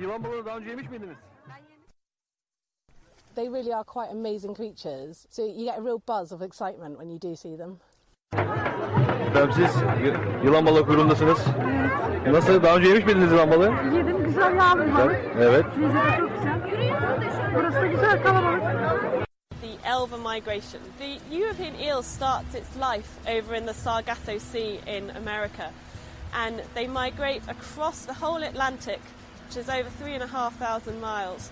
Yılan balığı daha önce yemiş miydiniz? They really are quite amazing creatures. So you get a real buzz of excitement when you do see them. Efendim siz y- yılan balığı kuyruğundasınız. Nasıl? Daha önce yemiş miydiniz yılan balığı? Yedim güzel yağlı balık. Evet. Lezzeti çok güzel. Burası da güzel kalabalık. the elver migration. The European eel starts its life over in the Sargasso Sea in America, and they migrate across the whole Atlantic, which is over three and a half thousand miles,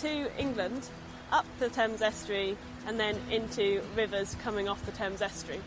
to England, up the Thames estuary, and then into rivers coming off the Thames estuary.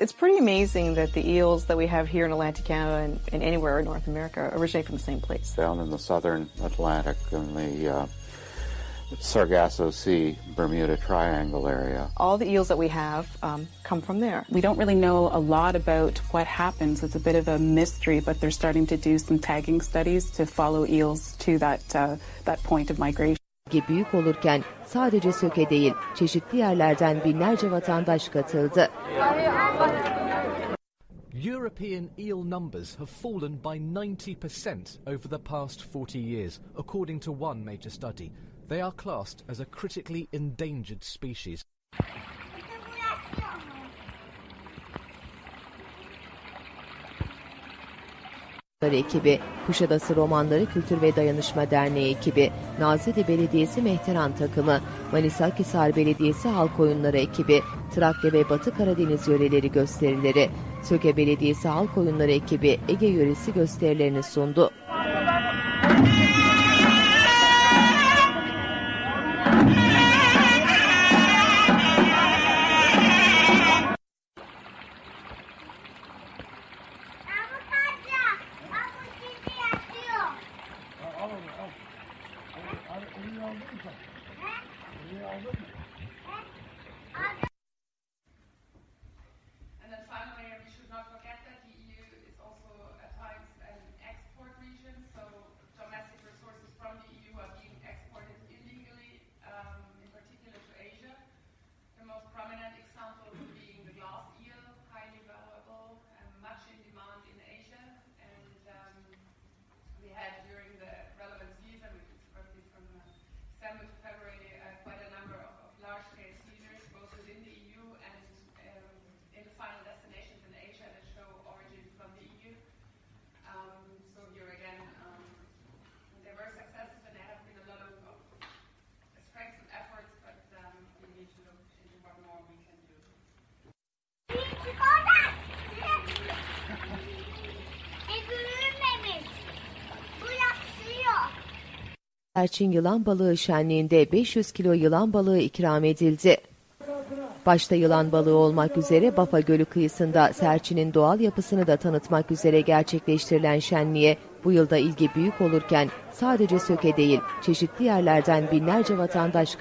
It's pretty amazing that the eels that we have here in Atlantic Canada and, and anywhere in North America originate from the same place. down in the southern Atlantic in the uh, Sargasso Sea, Bermuda Triangle area. All the eels that we have um, come from there. We don't really know a lot about what happens. It's a bit of a mystery, but they're starting to do some tagging studies to follow eels to that uh, that point of migration. Bölge büyük olurken sadece Söke değil, çeşitli yerlerden binlerce vatandaş katıldı. European eel numbers have fallen by 90% over the past 40 years, according to one major study. They are classed as a critically endangered species. Ekibi, Kuşadası Romanları Kültür ve Dayanışma Derneği ekibi, Nazilli Belediyesi Mehteran takımı, Manisa Akhisar Belediyesi Halk Oyunları ekibi, Trakya ve Batı Karadeniz yöreleri gösterileri, Söke Belediyesi Halk Oyunları ekibi Ege yöresi gösterilerini sundu. And then finally, we should not forget that the EU is also at times an export region, so domestic resources from the EU are being exported illegally, um, in particular to Asia. The most prominent example being the glass eel, highly valuable and much in demand in Asia. And um, we had Serçin yılan balığı şenliğinde 500 kilo yılan balığı ikram edildi. Başta yılan balığı olmak üzere Bafa Gölü kıyısında serçinin doğal yapısını da tanıtmak üzere gerçekleştirilen şenliğe bu yılda ilgi büyük olurken sadece Söke değil çeşitli yerlerden binlerce vatandaş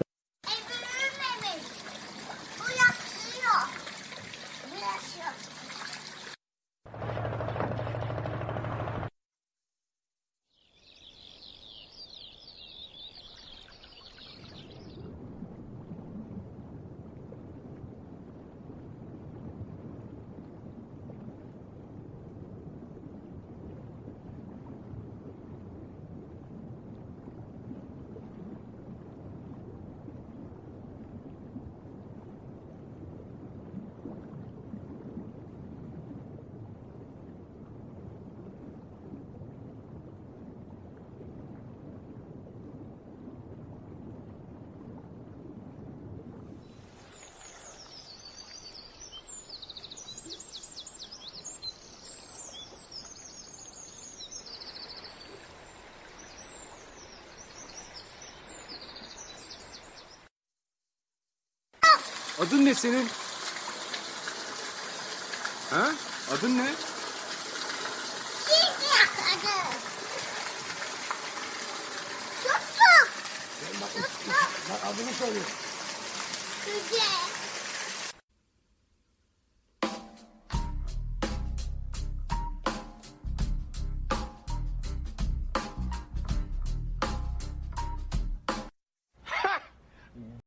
Adın ne senin? Ha? Adın ne? Tuttum. Tuttum. Adını söyle. Güzel.